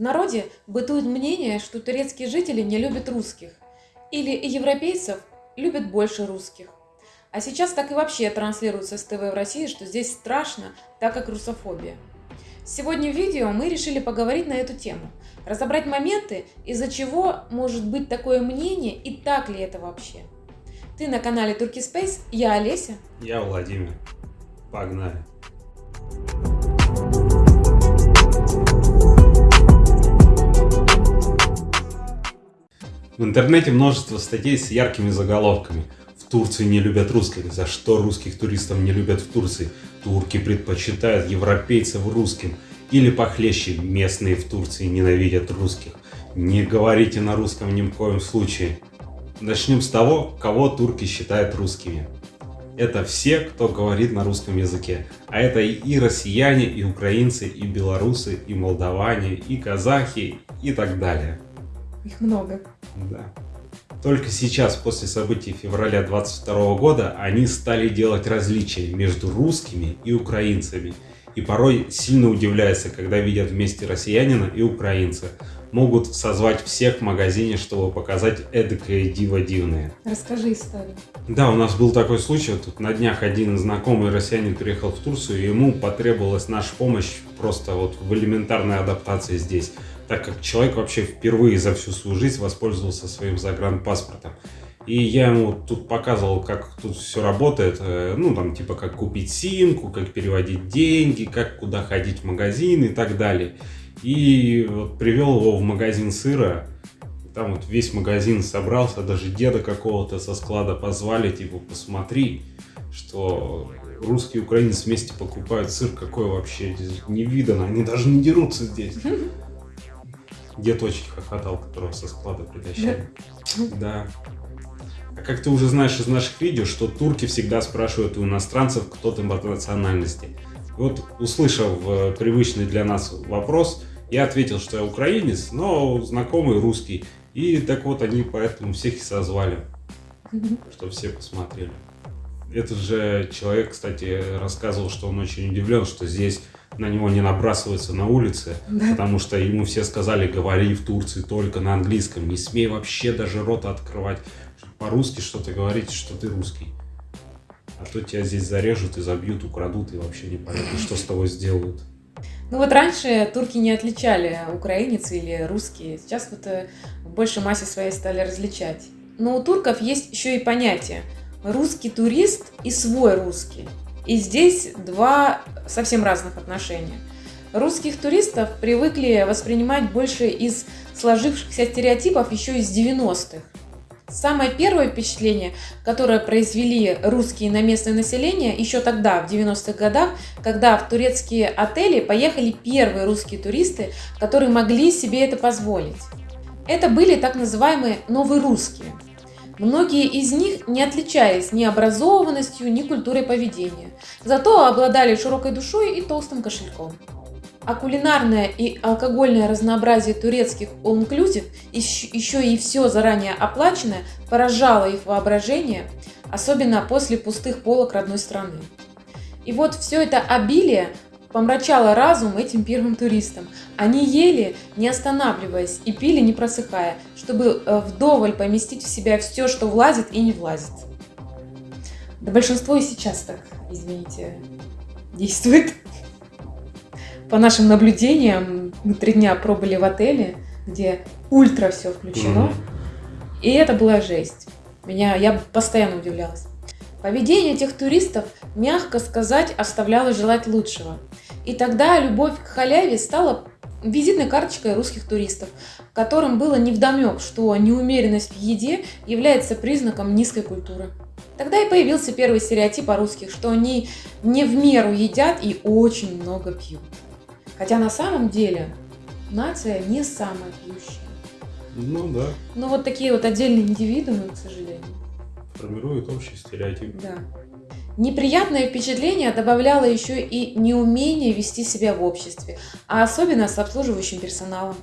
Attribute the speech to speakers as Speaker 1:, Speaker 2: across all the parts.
Speaker 1: В народе бытует мнение, что турецкие жители не любят русских, или европейцев любят больше русских. А сейчас так и вообще транслируется с ТВ в России, что здесь страшно, так как русофобия. Сегодня в видео мы решили поговорить на эту тему, разобрать моменты, из-за чего может быть такое мнение и так ли это вообще. Ты на канале Turkey Space, я Олеся.
Speaker 2: Я Владимир. Погнали. В интернете множество статей с яркими заголовками. В Турции не любят русских. За что русских туристов не любят в Турции? Турки предпочитают европейцев русским. Или похлеще, местные в Турции ненавидят русских. Не говорите на русском ни в коем случае. Начнем с того, кого турки считают русскими. Это все, кто говорит на русском языке. А это и россияне, и украинцы, и белорусы, и молдаване, и казахи, и так далее.
Speaker 1: Их много.
Speaker 2: Да. Только сейчас, после событий февраля 22 года, они стали делать различия между русскими и украинцами. И порой сильно удивляются, когда видят вместе россиянина и украинца. Могут созвать всех в магазине, чтобы показать эдакое диво дивное.
Speaker 1: Расскажи историю.
Speaker 2: Да, у нас был такой случай. Тут на днях один знакомый россиянин приехал в Турцию, и ему потребовалась наша помощь просто вот в элементарной адаптации здесь так как человек вообще впервые за всю свою жизнь воспользовался своим загранпаспортом. И я ему тут показывал, как тут все работает, э, ну, там, типа, как купить симку, как переводить деньги, как куда ходить в магазин и так далее. И вот привел его в магазин сыра, там вот весь магазин собрался, даже деда какого-то со склада позвали, типа, посмотри, что русский и украинец вместе покупают сыр, какой вообще не видано, они даже не дерутся здесь. Дед очень хохотал, которого со склада притащили. Да. А как ты уже знаешь из наших видео, что турки всегда спрашивают у иностранцев, кто ты по национальности. И вот, услышав э, привычный для нас вопрос, я ответил, что я украинец, но знакомый русский. И так вот они поэтому всех и созвали, чтобы все посмотрели. Этот же человек, кстати, рассказывал, что он очень удивлен, что здесь на него не набрасываются на улице, да. потому что ему все сказали, говори в Турции только на английском, не смей вообще даже рот открывать, по-русски что-то говорить, что ты русский. А то тебя здесь зарежут и забьют, украдут, и вообще непонятно, что с тобой сделают.
Speaker 1: Ну вот раньше турки не отличали украинец или русский, сейчас вот э, в большей массе своей стали различать. Но у турков есть еще и понятие русский турист и свой русский. И здесь два совсем разных отношения. Русских туристов привыкли воспринимать больше из сложившихся стереотипов еще из 90-х. Самое первое впечатление, которое произвели русские на местное население еще тогда, в 90-х годах, когда в турецкие отели поехали первые русские туристы, которые могли себе это позволить. Это были так называемые новые русские – Многие из них не отличались ни образованностью, ни культурой поведения, зато обладали широкой душой и толстым кошельком. А кулинарное и алкогольное разнообразие турецких all-inclusive, еще и все заранее оплаченное, поражало их воображение, особенно после пустых полок родной страны. И вот все это обилие помрачало разум этим первым туристам. Они ели, не останавливаясь, и пили, не просыхая, чтобы э, вдоволь поместить в себя все, что влазит и не влазит. Да большинство и сейчас так, извините, действует. По нашим наблюдениям, мы три дня пробыли в отеле, где ультра все включено. Mm-hmm. И это была жесть. Меня, я постоянно удивлялась. Поведение этих туристов, мягко сказать, оставляло желать лучшего. И тогда любовь к халяве стала визитной карточкой русских туристов, которым было невдомек, что неумеренность в еде является признаком низкой культуры. Тогда и появился первый стереотип о русских, что они не в меру едят и очень много пьют. Хотя на самом деле нация не самая пьющая.
Speaker 2: Ну да.
Speaker 1: Но вот такие вот отдельные индивидуумы, к сожалению.
Speaker 2: Формируют общий стереотип.
Speaker 1: Да. Неприятное впечатление добавляло еще и неумение вести себя в обществе, а особенно с обслуживающим персоналом.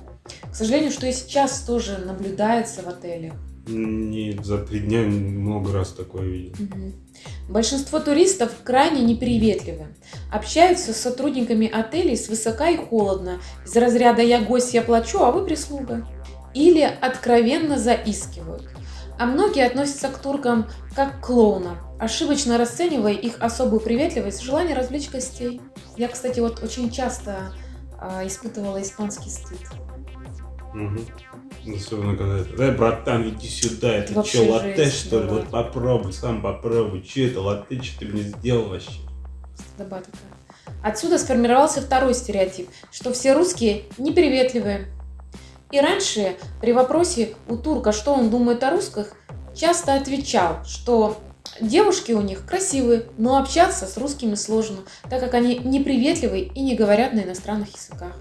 Speaker 1: К сожалению, что и сейчас тоже наблюдается в отелях.
Speaker 2: Не за три дня много раз такое видел.
Speaker 1: Угу. Большинство туристов крайне неприветливы. Общаются с сотрудниками отелей свысока и холодно, из разряда «я гость, я плачу, а вы прислуга». Или откровенно заискивают. А многие относятся к туркам как к клоунам, ошибочно расценивая их особую приветливость, желание развлечь гостей. Я, кстати, вот очень часто э, испытывала испанский стыд.
Speaker 2: Угу. Особенно когда это, да, братан, иди сюда, это
Speaker 1: Вообще
Speaker 2: что, латте
Speaker 1: жесть
Speaker 2: что ли?
Speaker 1: была.
Speaker 2: Вот попробуй, сам попробуй. Че это латте, что ты мне сделал вообще?
Speaker 1: Стыдоба такая. Отсюда сформировался второй стереотип, что все русские неприветливые. И раньше при вопросе у турка, что он думает о русских, часто отвечал, что девушки у них красивые, но общаться с русскими сложно, так как они неприветливые и не говорят на иностранных языках.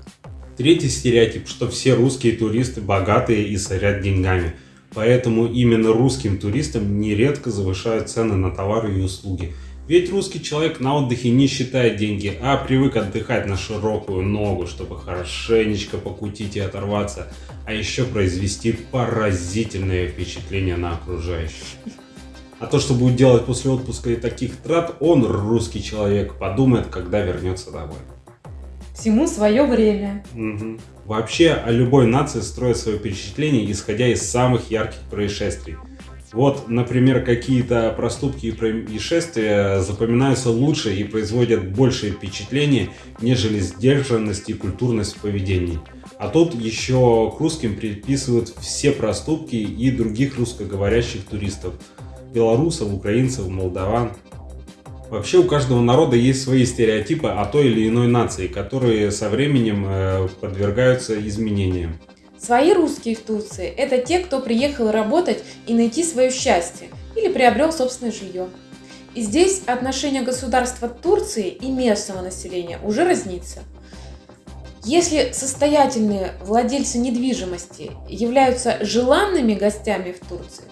Speaker 2: Третий стереотип, что все русские туристы богатые и сорят деньгами. Поэтому именно русским туристам нередко завышают цены на товары и услуги. Ведь русский человек на отдыхе не считает деньги, а привык отдыхать на широкую ногу, чтобы хорошенечко покутить и оторваться, а еще произвести поразительное впечатление на окружающих. А то, что будет делать после отпуска и таких трат, он, русский человек, подумает, когда вернется домой.
Speaker 1: Всему свое время.
Speaker 2: Мгм. Вообще, о любой нации строят свое впечатление, исходя из самых ярких происшествий. Вот, например, какие-то проступки и происшествия запоминаются лучше и производят большее впечатление, нежели сдержанность и культурность в поведении. А тут еще к русским приписывают все проступки и других русскоговорящих туристов. Белорусов, украинцев, молдаван. Вообще у каждого народа есть свои стереотипы о той или иной нации, которые со временем э, подвергаются изменениям.
Speaker 1: Свои русские в Турции – это те, кто приехал работать и найти свое счастье или приобрел собственное жилье. И здесь отношение государства Турции и местного населения уже разнится. Если состоятельные владельцы недвижимости являются желанными гостями в Турции,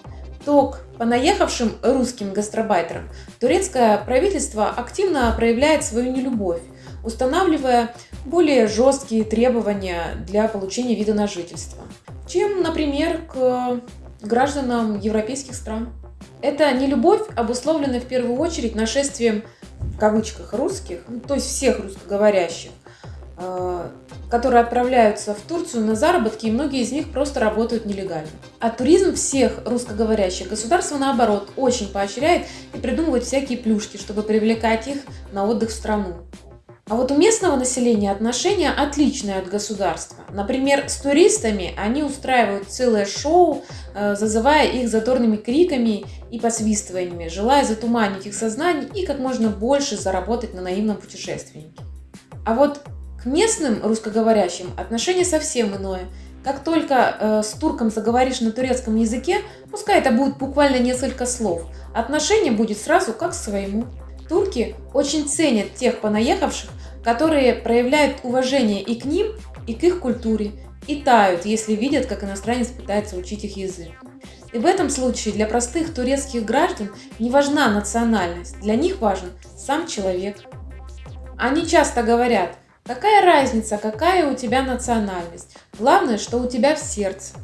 Speaker 1: то к понаехавшим русским гастробайтерам турецкое правительство активно проявляет свою нелюбовь, устанавливая более жесткие требования для получения вида на жительство, чем, например, к гражданам европейских стран. Эта нелюбовь обусловлена в первую очередь нашествием в кавычках русских, ну, то есть всех русскоговорящих, э, которые отправляются в Турцию на заработки, и многие из них просто работают нелегально. А туризм всех русскоговорящих государство, наоборот, очень поощряет и придумывает всякие плюшки, чтобы привлекать их на отдых в страну. А вот у местного населения отношения отличные от государства. Например, с туристами они устраивают целое шоу, э, зазывая их задорными криками и посвистываниями, желая затуманить их сознание и как можно больше заработать на наивном путешественнике. А вот к местным русскоговорящим отношение совсем иное. Как только э, с турком заговоришь на турецком языке, пускай это будет буквально несколько слов, отношение будет сразу как к своему. Турки очень ценят тех понаехавших, которые проявляют уважение и к ним, и к их культуре, и тают, если видят, как иностранец пытается учить их язык. И в этом случае для простых турецких граждан не важна национальность, для них важен сам человек. Они часто говорят, какая разница, какая у тебя национальность, главное, что у тебя в сердце.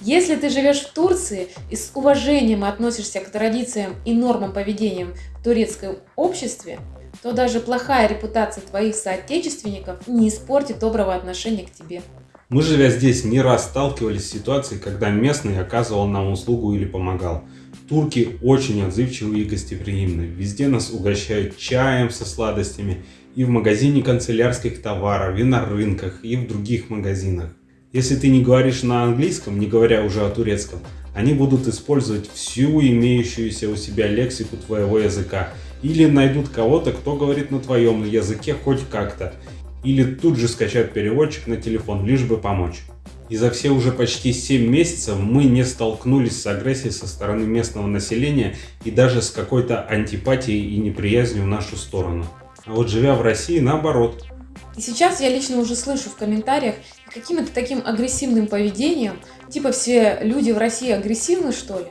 Speaker 1: Если ты живешь в Турции и с уважением относишься к традициям и нормам поведения турецком обществе, то даже плохая репутация твоих соотечественников не испортит доброго отношения к тебе.
Speaker 2: Мы, живя здесь, не раз сталкивались с ситуацией, когда местный оказывал нам услугу или помогал. Турки очень отзывчивы и гостеприимны. Везде нас угощают чаем со сладостями и в магазине канцелярских товаров, и на рынках, и в других магазинах. Если ты не говоришь на английском, не говоря уже о турецком, они будут использовать всю имеющуюся у себя лексику твоего языка. Или найдут кого-то, кто говорит на твоем языке хоть как-то. Или тут же скачают переводчик на телефон, лишь бы помочь. И за все уже почти 7 месяцев мы не столкнулись с агрессией со стороны местного населения и даже с какой-то антипатией и неприязнью в нашу сторону. А вот живя в России, наоборот.
Speaker 1: И сейчас я лично уже слышу в комментариях каким-то таким агрессивным поведением, типа все люди в России агрессивны что ли?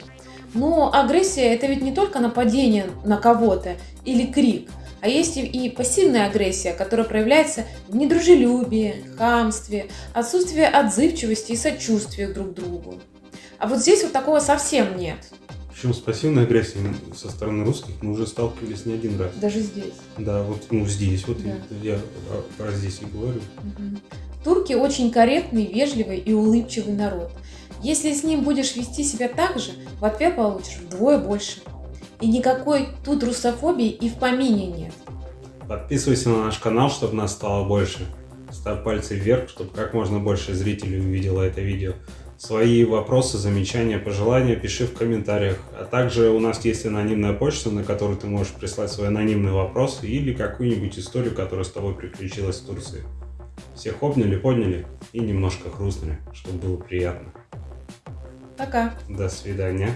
Speaker 1: Но агрессия это ведь не только нападение на кого-то или крик, а есть и- пассивная агрессия, которая проявляется в недружелюбии, хамстве, отсутствии отзывчивости и сочувствия друг к другу. А вот здесь вот такого совсем нет.
Speaker 2: Причем с пассивной агрессией со стороны русских мы уже сталкивались не один раз.
Speaker 1: Даже здесь.
Speaker 2: Да, вот ну здесь, вот
Speaker 1: Да.
Speaker 2: я про здесь и говорю.
Speaker 1: Мгм. Турки очень корректный, вежливый и улыбчивый народ. Если с ним будешь вести себя так же, в ответ получишь вдвое больше. И никакой тут русофобии и в помине нет.
Speaker 2: Подписывайся на наш канал, чтобы нас стало больше. Ставь пальцы вверх, чтобы как можно больше зрителей увидело это видео. Свои вопросы, замечания, пожелания пиши в комментариях. А также у нас есть анонимная почта, на которую ты можешь прислать свой анонимный вопрос или какую-нибудь историю, которая с тобой приключилась в Турции. Всех обняли, подняли и немножко хрустнули, чтобы было приятно.
Speaker 1: Пока.
Speaker 2: До свидания.